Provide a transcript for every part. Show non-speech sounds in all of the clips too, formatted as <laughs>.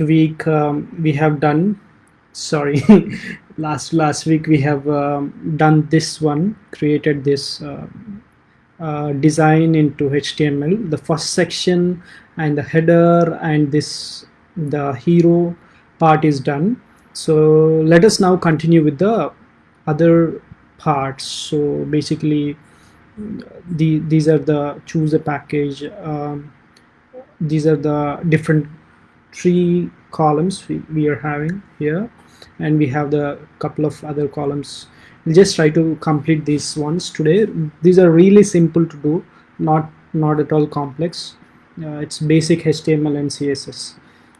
week um, we have done sorry <laughs> last last week we have um, done this one created this uh, uh, design into HTML the first section and the header and this the hero part is done. So let us now continue with the other parts. So basically the these are the choose a package um, these are the different three columns we, we are having here. And we have the couple of other columns. We'll just try to complete these ones today. These are really simple to do not not at all complex. Uh, it's basic HTML and CSS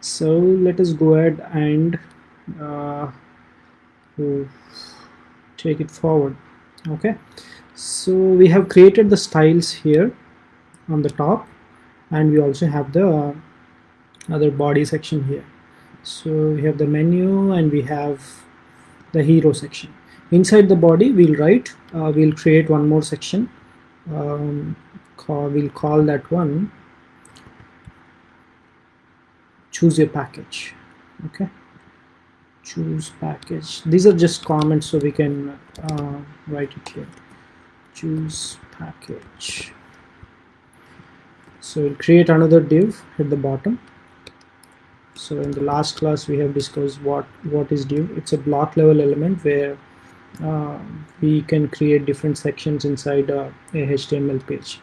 so let us go ahead and uh, take it forward. Okay. So we have created the styles here on the top. And we also have the other body section here. So we have the menu and we have the hero section. Inside the body we'll write uh, we'll create one more section um, call, we'll call that one choose your package okay? Choose package. These are just comments so we can uh, write it here. Choose package. So we'll create another div at the bottom so in the last class we have discussed what what is div it's a block level element where uh, we can create different sections inside a, a HTML page.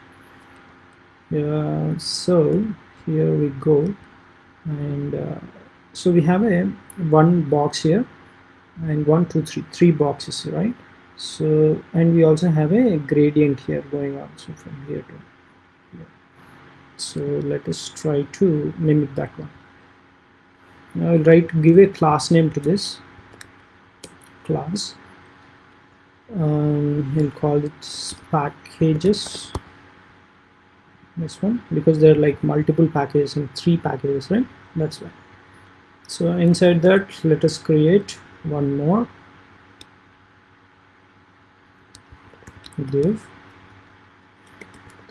Uh, so here we go. And uh, so we have a one box here and one two three three boxes right? So and we also have a gradient here going on so from here to here. So let us try to mimic that one I'll write give a class name to this. Class. Um, we'll call it packages this one because there are like multiple packages and three packages right? That's why. So inside that let us create one more. Div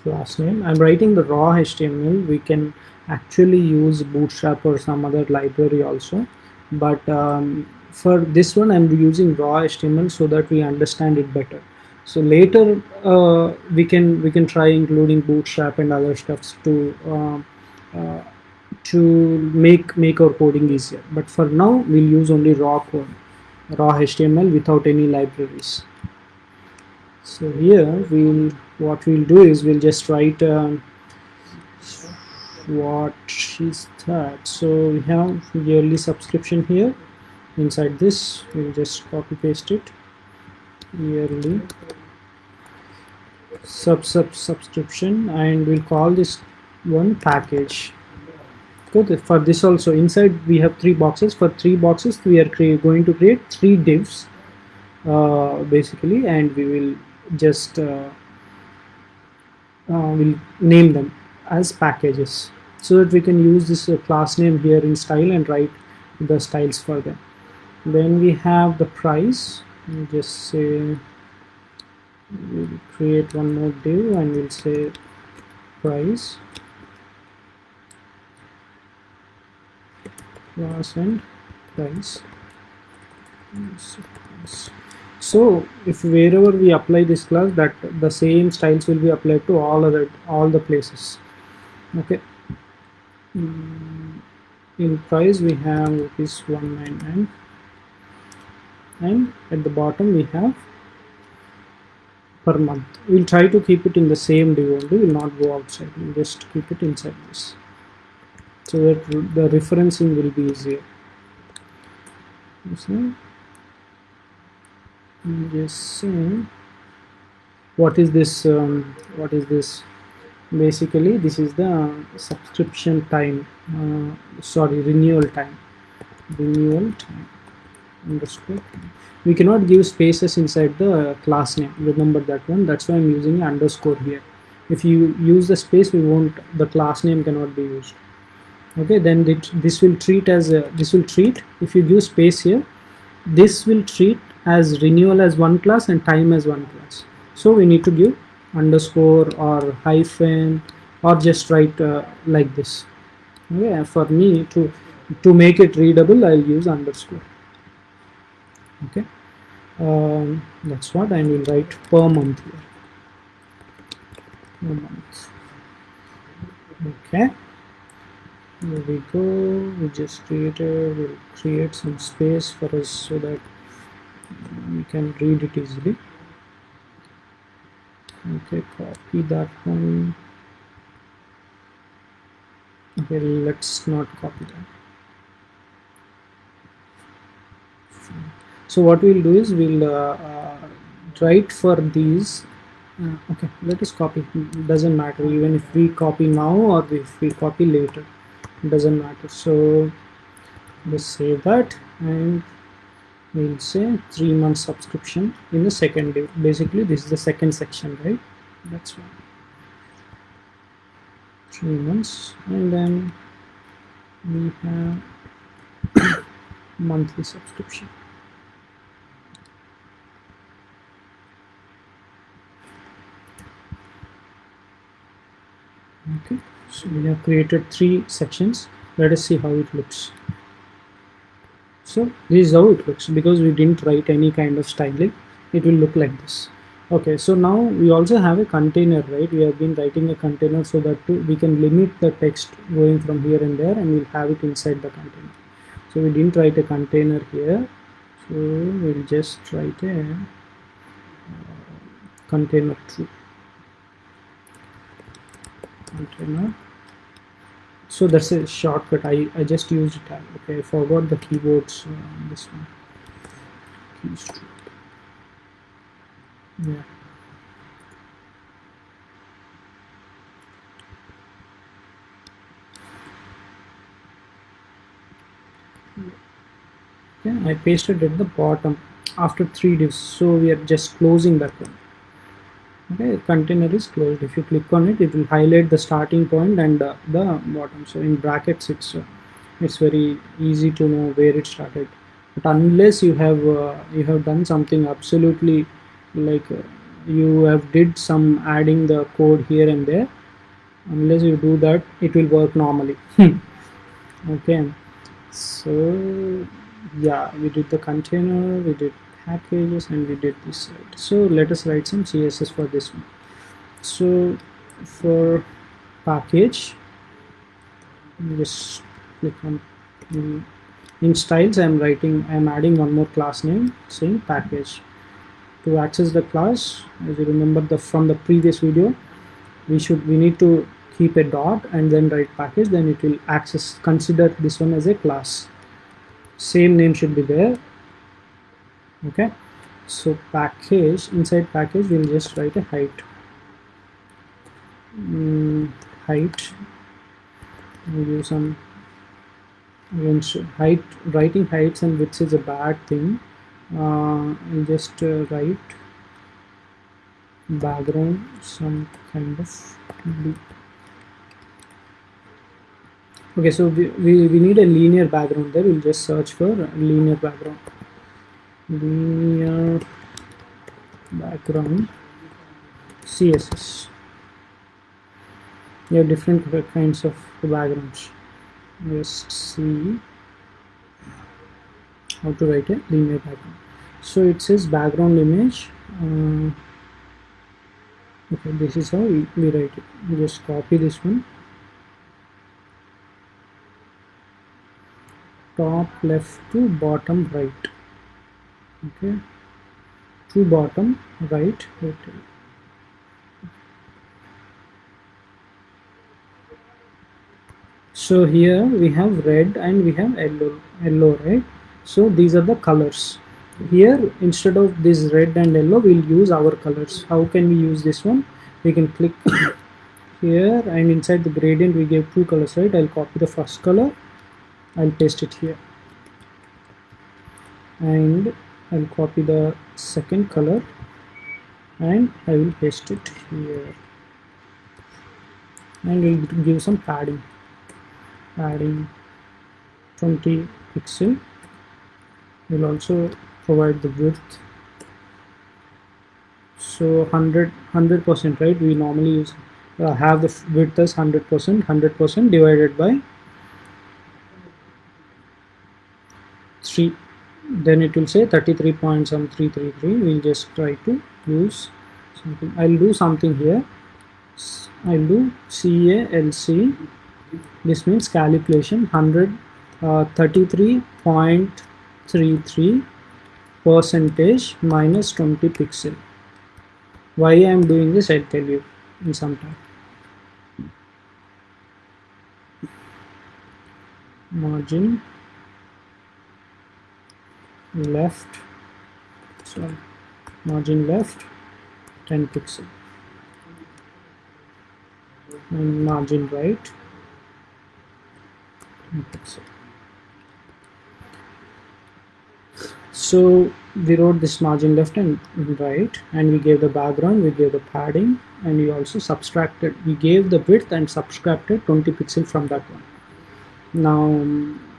class name. I'm writing the raw HTML we can actually use bootstrap or some other library also. But um, for this one I'm using raw HTML so that we understand it better. So later uh, we can we can try including bootstrap and other stuffs to uh, uh, to make make our coding easier. But for now we'll use only raw code raw HTML without any libraries. So here we'll what we'll do is we'll just write um, what is that so we have yearly subscription here. Inside this we'll just copy paste it. Yearly. Sub sub subscription. And we'll call this one package. Good. For this also inside we have three boxes. For three boxes we are going to create three divs uh, basically. And we will just uh, uh, we'll name them as packages so that we can use this uh, class name here in style and write the styles for them. Then we have the price. We'll just say we'll create one more div and we'll say price. Class and price. So if wherever we apply this class that the same styles will be applied to all other all the places okay. Mm, in price we have this 199 and at the bottom we have per month. We'll try to keep it in the same div only we'll not go outside. We'll just keep it inside this. So that the referencing will be easier. You see just saying what is this um, what is this basically this is the subscription time uh, sorry renewal time. Renewal time. Underscore we cannot give spaces inside the class name. Remember that one. That's why i'm using underscore here. If you use the space we won't the class name cannot be used. Okay then this will treat as a, this will treat if you give space here this will treat as renewal as one class and time as one class. So we need to give underscore or hyphen or just write uh, like this. Okay for me to to make it readable I'll use underscore. Okay um, that's what I will write per month here. Per month. Okay there we go. We just created we'll create some space for us so that we can read it easily okay copy that one. Okay let's not copy that. So what we'll do is we'll uh, uh, write for these. Uh, okay let us copy. Doesn't matter. Even if we copy now or if we copy later. Doesn't matter. So let's save that and we'll say three months subscription in the second day. Basically this is the second section right? That's one. Three months. And then we have <coughs> monthly subscription. Okay. So we have created three sections. Let us see how it looks so this is how it looks. Because we didn't write any kind of styling it will look like this. Okay so now we also have a container right? We have been writing a container so that we can limit the text going from here and there and we'll have it inside the container. So we didn't write a container here. So we'll just write a uh, container true container so that's a shortcut. I, I just used tab okay I forgot the keyboards uh, this one. Keystroke. Yeah. Okay I pasted at the bottom after three divs so we are just closing that one okay container is closed if you click on it it will highlight the starting point and uh, the bottom. So in brackets it's uh, it's very easy to know where it started. But unless you have uh, you have done something absolutely like uh, you have did some adding the code here and there unless you do that it will work normally. <laughs> Okay. So yeah we did the container we did packages and we did this right so let us write some css for this one. So for package just click on in styles i'm writing i'm adding one more class name saying package. To access the class as you remember the from the previous video we should we need to keep a dot and then write package then it will access consider this one as a class. Same name should be there okay. So package inside package we'll just write a height. Mm, height. We'll use some height writing heights and widths is a bad thing. Uh, just uh, write background some kind of okay so we, we, we need a linear background there. We'll just search for linear background linear background. Css you have different kinds of backgrounds. Just see how to write a linear background. So it says background image uh, okay this is how we, we write it. We just copy this one. Top left to bottom right okay. To bottom right hotel so here we have red and we have yellow yellow right? So these are the colors. Here instead of this red and yellow we'll use our colors. How can we use this one? We can click <coughs> here and inside the gradient we gave two colors right? I'll copy the first color. I'll paste it here. And I'll copy the second color and I will paste it here. And we'll give some padding. Padding 20 pixel we'll also provide the width. So 100 100 percent right? We normally use uh, have the width as 100 percent 100 percent divided by 3 then it will say 33 point some 333 we'll just try to use something. I'll do something here. I'll do CALC this means calculation 100 uh, 33.33 percentage minus 20 pixel. Why I am doing this I'll tell you in some time. Margin left so margin left 10 pixel. And margin right 10 pixel. So we wrote this margin left and right and we gave the background we gave the padding and we also subtracted we gave the width and subtracted 20 pixel from that one. Now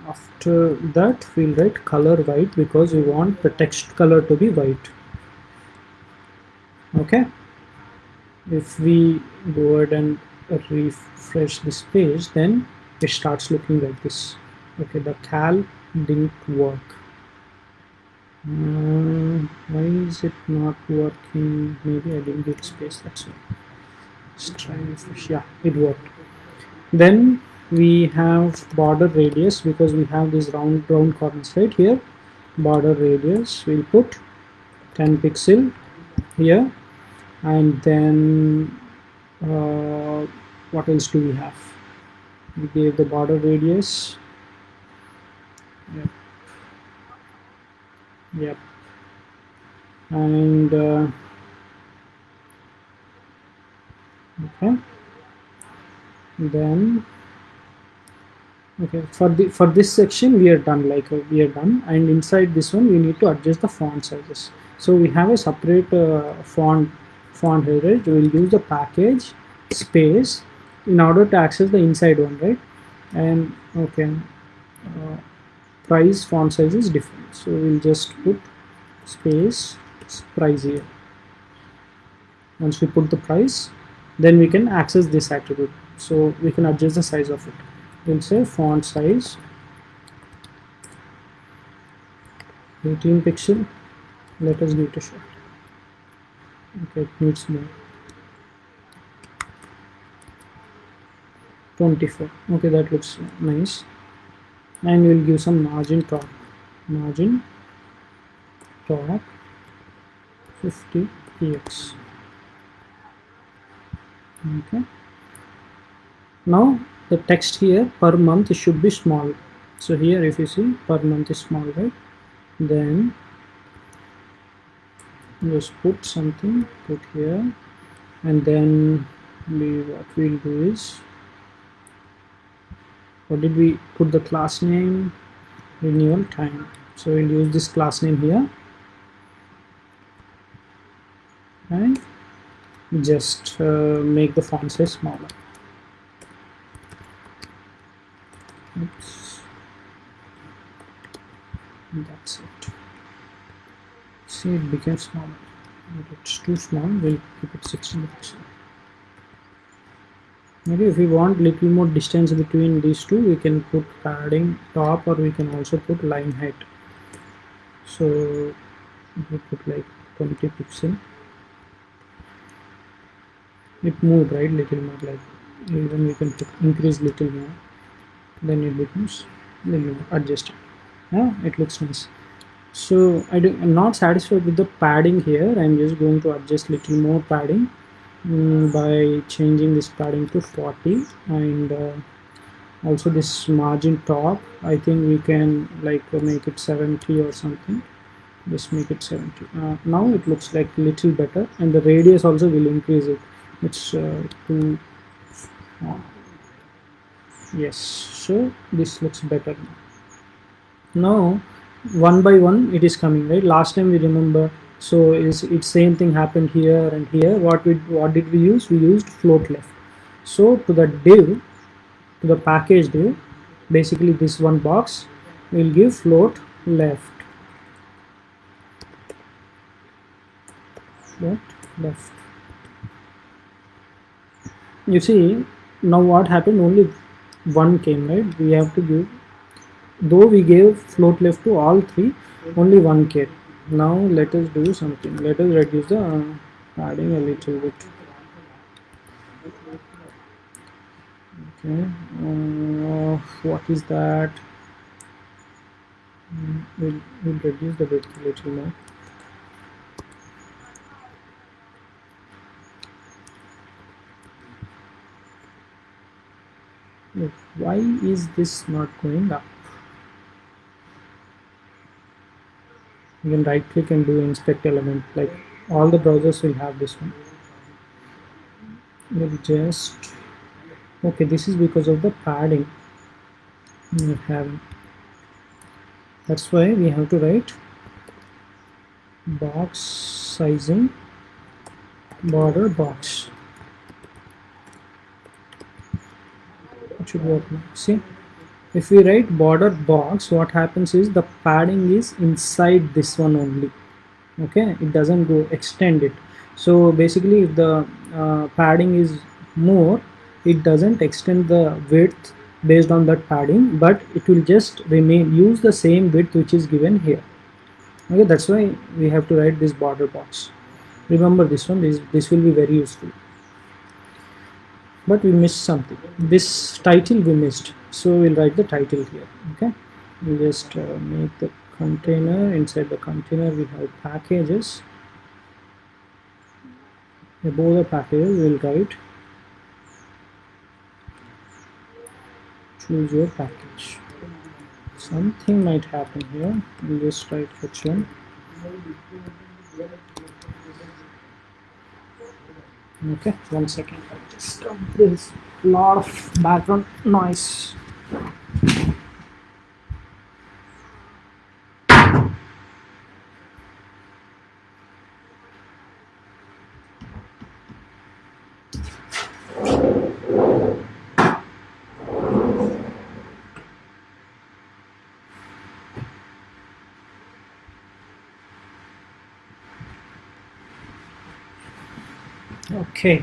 after that we'll write color white because we want the text color to be white. Okay? If we go ahead and refresh this page then it starts looking like this. Okay the cal didn't work. Uh, why is it not working? Maybe I didn't give space that's why let's try refresh. Yeah it worked. Then we have border radius because we have this round round corners right here. Border radius we'll put 10 pixel here. And then uh, what else do we have? We gave the border radius. Yep. Yep. And uh, okay. Then okay for the for this section we are done like uh, we are done. And inside this one we need to adjust the font sizes. So we have a separate uh, font font right? We will use the package space in order to access the inside one right? And okay uh, price font size is different. So we'll just put space price here. Once we put the price then we can access this attribute. So we can adjust the size of it we'll say font size 18 pixel let us give it a shot. Okay it needs more. 24 okay that looks nice. And we'll give some margin top. Margin top 50 px okay. Now the text here per month should be small. So here if you see per month is small right? Then just put something put here and then we what we'll do is what did we put the class name? Renewal time. So we'll use this class name here. And just uh, make the font size smaller Oops. that's it see it became smaller but it's too small we'll keep it 16 pixel maybe if we want little more distance between these two we can put padding top or we can also put line height. So we put like 20 pixel it moved right? Little more like even we can put increase little more then it becomes then you adjust it. Yeah it looks nice. So I do, I'm not satisfied with the padding here. I'm just going to adjust little more padding um, by changing this padding to 40 and uh, also this margin top. I think we can like uh, make it 70 or something. Just make it 70 uh, now it looks like little better and the radius also will increase it. It's uh, to yes so this looks better now. One by one it is coming right? Last time we remember so is it same thing happened here and here? What we what did we use? We used float left. So to the div to the package div basically this one box will give float left. Float left. You see now what happened? Only one came right? We have to give though we gave float left to all three only one came now let us do something. Let us reduce the uh, padding a little bit. Okay uh, what is that? Mm, we'll, we'll reduce the width a little more why is this not going up? You can right click and do inspect element. Like all the browsers will have this one. We'll just okay this is because of the padding. We have that's why we have to write box sizing border box it should work. Now see if we write border box what happens is the padding is inside this one only. Okay it doesn't go extend it. So basically if the uh, padding is more it doesn't extend the width based on that padding but it will just remain use the same width which is given here. Okay that's why we have to write this border box. Remember this one this, this will be very useful but we missed something. This title we missed. So we'll write the title here okay? We'll just uh, make the container. Inside the container we have packages. Above the packages we'll write choose your package. Something might happen here. We'll just write h1 okay one second. I just there's a lot of background noise okay.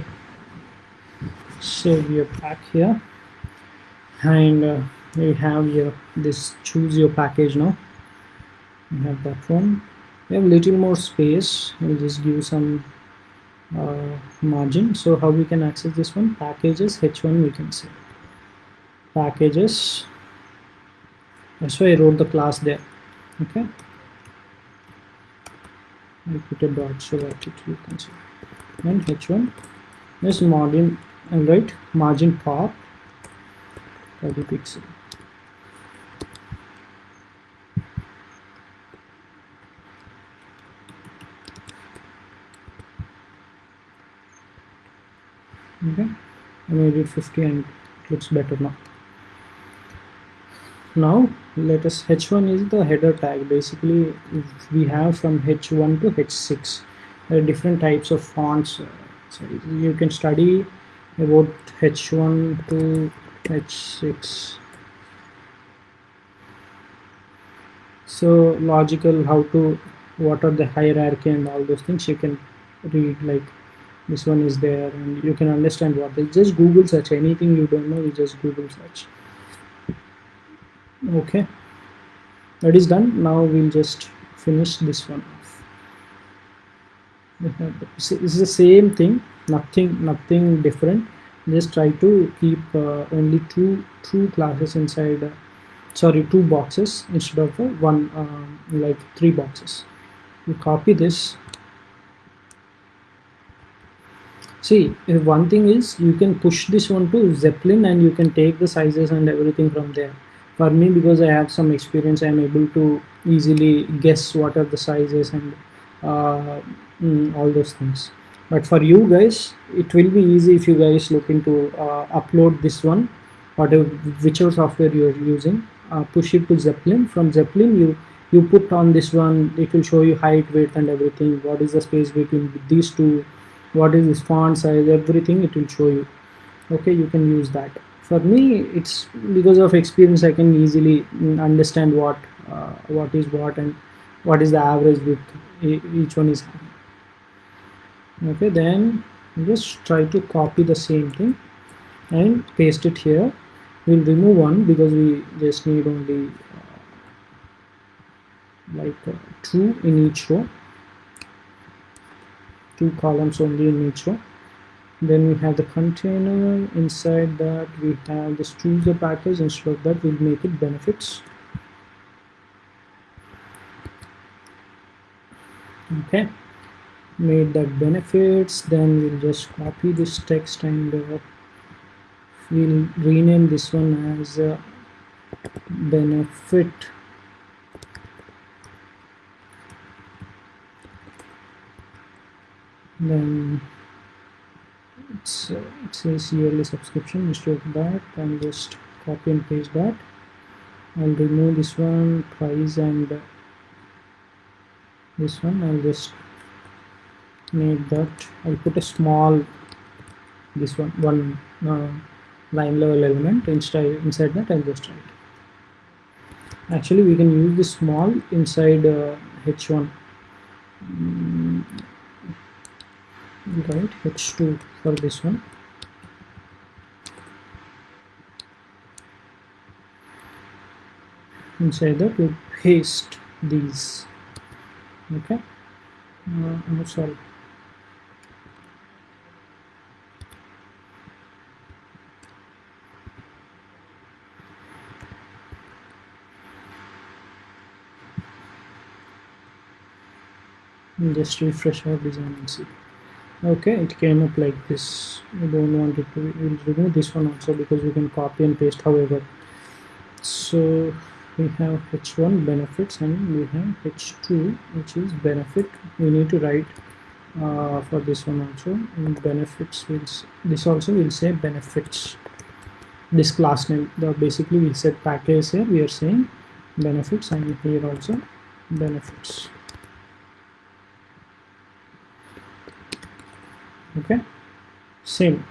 So we are back here. And uh, we have here this choose your package now. We have that one. We have little more space. We'll just give some uh, margin. So how we can access this one? Packages h1 we can say packages. That's why I wrote the class there. Okay. I put a dot so that it you can see and h1 this margin and right margin pop 30 pixel. Okay. I made it 50 and it looks better now. Now let us h1 is the header tag. Basically we have from h1 to h6 there are different types of fonts so you can study about h1 to h6 so logical how to what are the hierarchy and all those things you can read like this one is there and you can understand what is just google search. Anything you don't know you just google search. Okay. That is done. Now we'll just finish this one <laughs> this is the same thing nothing nothing different. Just try to keep uh, only two two classes inside uh, sorry two boxes instead of uh, one uh, like three boxes. You copy this. See one thing is you can push this one to Zeplin and you can take the sizes and everything from there. For me because i have some experience i am able to easily guess what are the sizes and uh, mm, all those things. But for you guys it will be easy if you guys look into uh, upload this one whatever whichever software you're using. Uh, push it to Zeplin. From Zeplin you you put on this one. It will show you height width and everything. What is the space between these two? What is this font size? Everything it will show you. Okay you can use that. For me it's because of experience i can easily mm, understand what uh, what is what and what is the average width each one is okay then just try to copy the same thing and paste it here. We'll remove one because we just need only uh, like uh, true in each row. Two columns only in each row. Then we have the container. Inside that we have this chooser package. Instead of that we'll make it benefits. Okay made that benefits then we'll just copy this text and uh, we'll rename this one as uh, benefit. Then it's uh, it says yearly subscription instead of that and just copy and paste that. I'll remove this one price and uh, this one I'll just make that. I'll put a small this one one uh, line level element. Inside inside that I'll just write. Actually we can use this small inside uh, h1 mm, right h2 for this one. Inside that we paste these. Okay? Uh, I'm sorry just refresh our design and see. Okay it came up like this. We don't want it to we'll remove this one also because we can copy and paste however. So we have h1 benefits and we have h2 which is benefit. We need to write uh, for this one also. And benefits will this also will say benefits. This class name the basically we set package here. We are saying benefits and here also benefits okay? Same.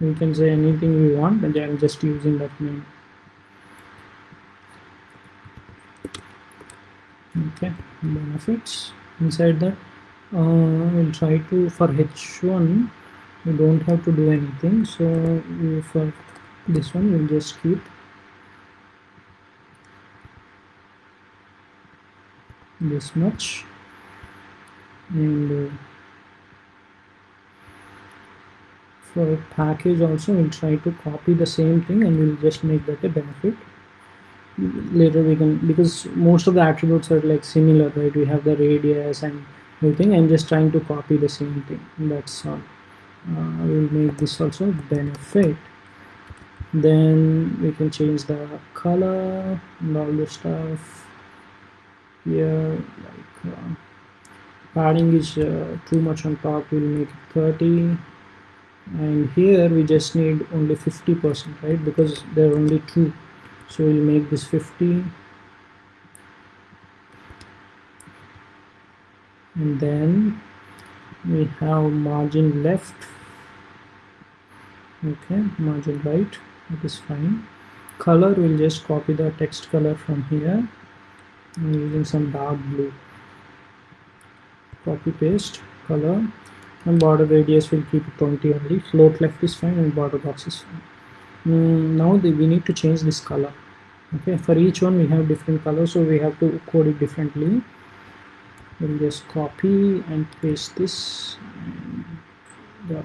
We can say anything we want but I'm just using that name. Okay benefits. Inside that uh, we'll try to for h1 we don't have to do anything so for this one we'll just keep. This much. And uh, for package also we'll try to copy the same thing and we'll just make that a benefit. Later we can because most of the attributes are like similar right? We have the radius and everything i'm just trying to copy the same thing. That's all. Uh, we'll make this also benefit. Then we can change the color and all the stuff. Here like uh, padding is uh, too much on top. We'll make it 30 and here we just need only 50 percent right? Because there are only two. So we'll make this 50 and then we have margin left. Okay margin right. That is fine. Color we'll just copy the text color from here. I'm using some dark blue. Copy paste color and border radius will keep it 20 only. Float left is fine and border box is fine. Mm, now the, we need to change this color. Okay for each one we have different colors so we have to code it differently. We'll just copy and paste this and the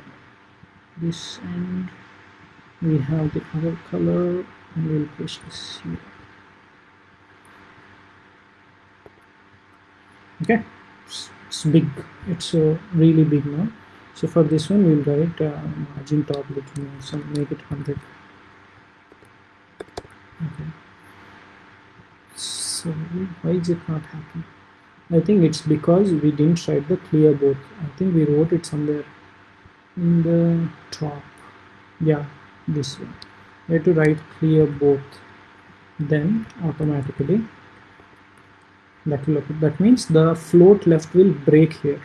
this end we have the other color and we'll paste this here. Okay it's big. It's uh, really big now. So for this one we'll write uh, margin top more so make it 100 okay. So why is it not happening? I think it's because we didn't write the clear both I think we wrote it somewhere in the top. Yeah this one. We have to write clear both then automatically that will that means the float left will break here.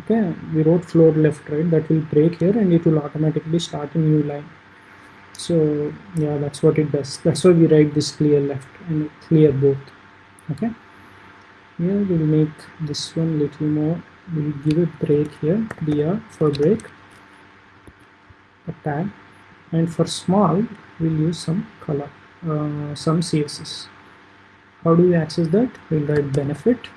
Okay? We wrote float left right? That will break here and it will automatically start a new line. So yeah that's what it does. That's why we write this clear left and clear both. Okay? Here we'll make this one little more. We'll give a break here br for break a tag and for small we'll use some color uh, some css how do we access that? We'll write benefit.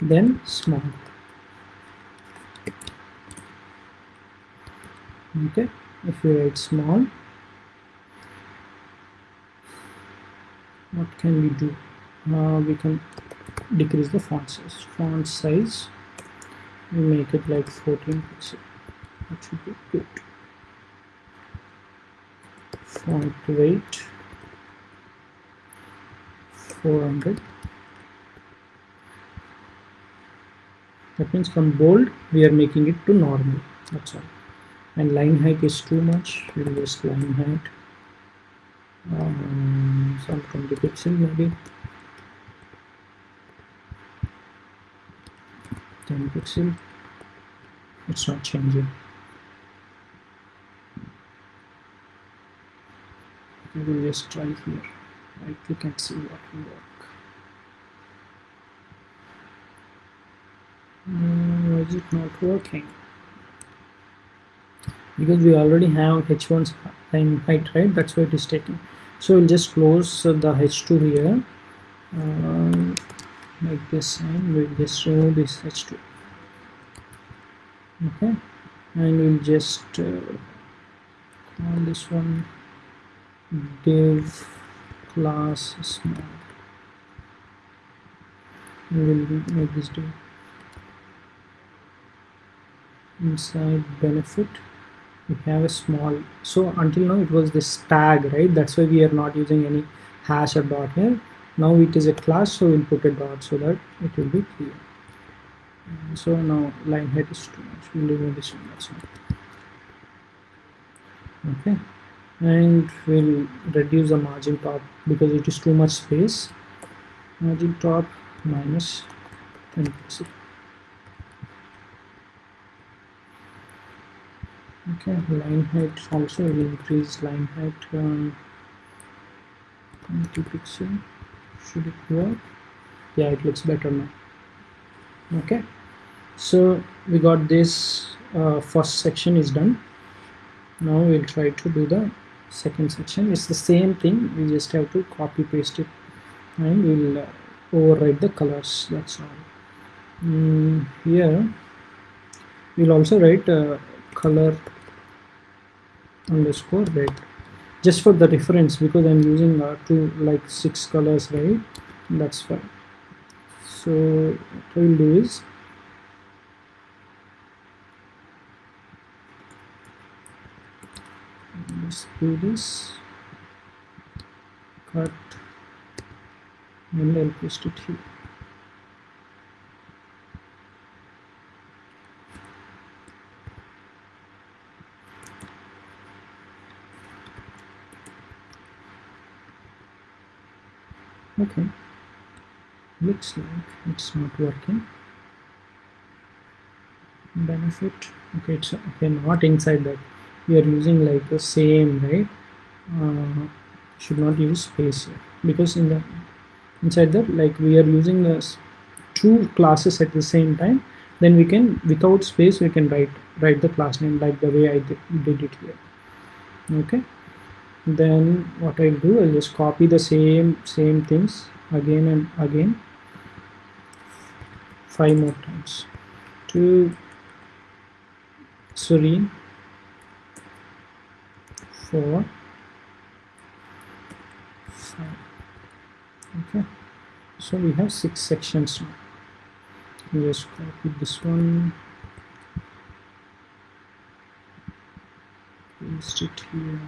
Then small. Okay if we write small what can we do? Uh, we can decrease the font size. Font size we make it like 14 pixel. That should be good. Font weight 400 that means from bold we are making it to normal. That's all. And line height is too much. We'll just line height. Um, some 20 pixel maybe. 10 pixel. It's not changing. We will just try here right click and see what will work uh, is it not working? Because we already have h1's line height right? That's why it is taking. So we'll just close the h2 here. Uh, like this and we'll just remove this h2 okay. And we'll just uh, call this one div class small. We will make this div inside benefit we have a small so until now it was this tag right? That's why we are not using any hash or dot here. Now it is a class so we'll put a dot so that it will be clear. So now line height is too much. We'll remove this one okay. And we'll reduce the margin top because it is too much space. Margin top minus 10 percent. Okay line height also will increase. Line height um, 20 pixel. Should it work? Yeah it looks better now. Okay. So we got this uh, first section is done. Now we'll try to do the second section. It's the same thing. We just have to copy paste it and we'll uh, override the colors. That's all. Mm, here we'll also write uh, color underscore red. Just for the reference because I'm using uh, two like six colors right? That's fine. So what I will do is let's do this. Cut. And I'll paste it here. Okay. Looks like it's not working. Benefit. Okay it's okay not inside that we are using like the same right? Uh, should not use space here. Because in the inside that like we are using the two classes at the same time then we can without space we can write write the class name like the way I did it here. Okay? Then what I'll do I'll just copy the same same things again and again. Five more times. To serene four. Five. Okay. So we have six sections. Now just copy this one. Paste it here.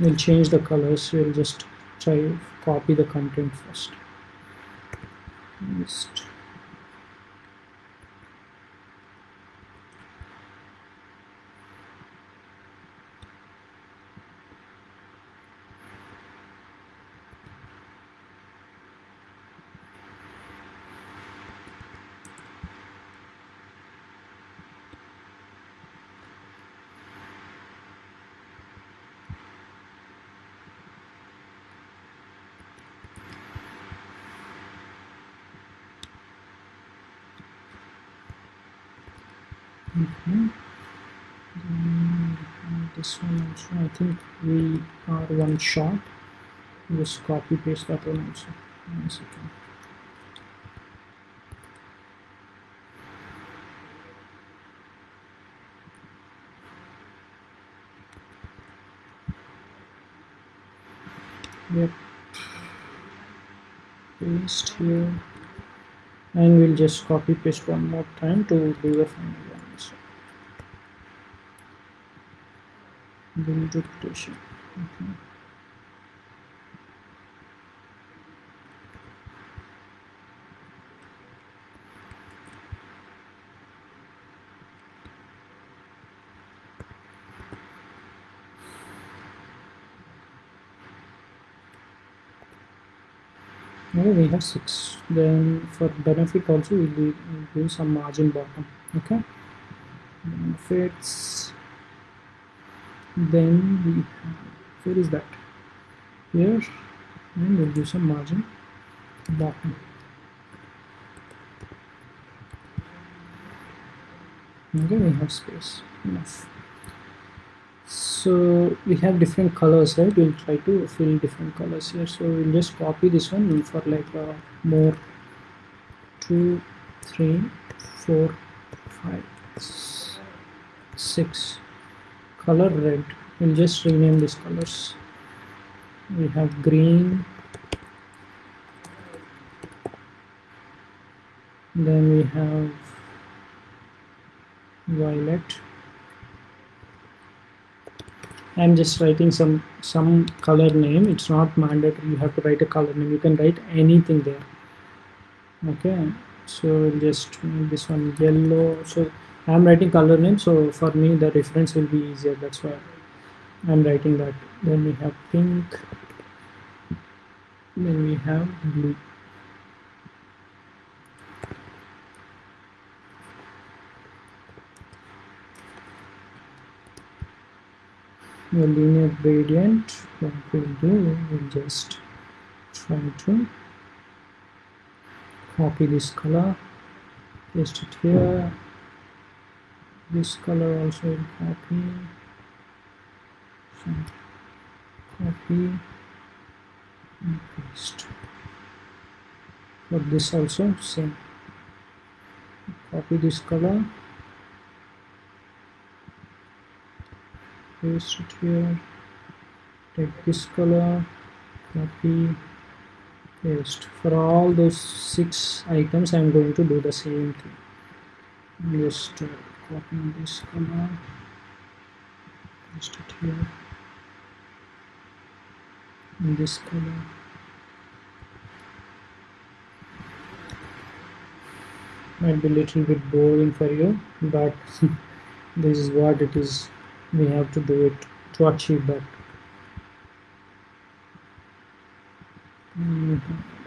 We'll change the colors. We'll just try copy the content first. Just this one also I think we are one shot. Just copy paste that one also one second. Yep. Paste here. And we'll just copy paste one more time to do the final build okay. now we have six. Then for benefit also we'll, do, we'll do some margin bottom. Okay? Benefits then we have, where is that. Here and we'll do some margin. Bottom. Okay we have space. Enough so we have different colors right? We'll try to fill different colors here. So we'll just copy this one. For like uh, more. Two three four five six color red. We'll just rename these colors. We have green. Then we have violet. I'm just writing some some color name. It's not mandatory. You have to write a color name. You can write anything there. Okay. So just this one yellow. So I'm writing color name so for me the reference will be easier. That's why I'm writing that. Then we have pink. Then we have blue. The linear gradient what we'll do we'll just try to copy this color paste it here this color also will copy. So copy. And paste. For this also same. Copy this color paste it here. Take this color copy. Paste. For all those six items I'm going to do the same thing. Just uh, copy this color paste it here in this color might be a little bit boring for you but <laughs> this is what it is we have to do it to achieve that mm -hmm.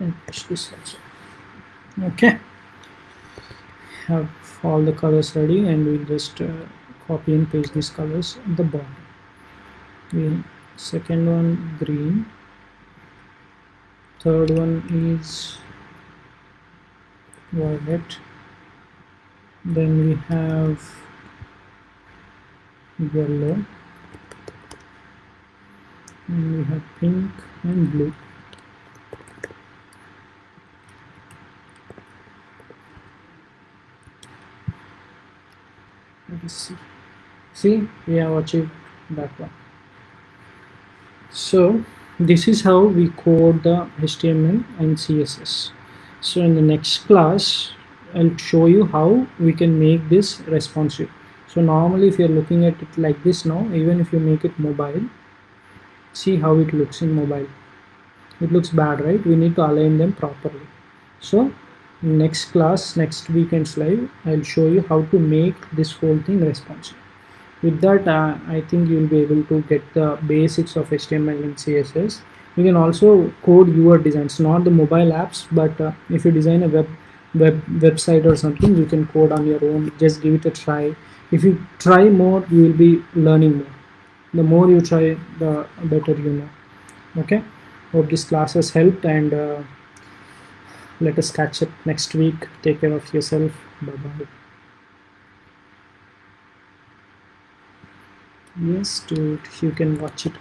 And push this also okay. Have all the colors ready and we'll just uh, copy and paste these colors at the bottom we second one green. Third one is violet. Then we have yellow. And we have pink and blue see see we have achieved that one. So this is how we code the HTML and CSS so in the next class I'll show you how we can make this responsive. So normally if you're looking at it like this now even if you make it mobile see how it looks in mobile. It looks bad right? We need to align them properly. So next class next weekend's live i'll show you how to make this whole thing responsive. With that uh, i think you'll be able to get the basics of html and css you can also code your designs not the mobile apps but uh, if you design a web web website or something you can code on your own. Just give it a try. If you try more you will be learning more. The more you try the better you know. Okay? Hope this class has helped and uh, let us catch up next week. Take care of yourself. Bye bye yes dude you can watch it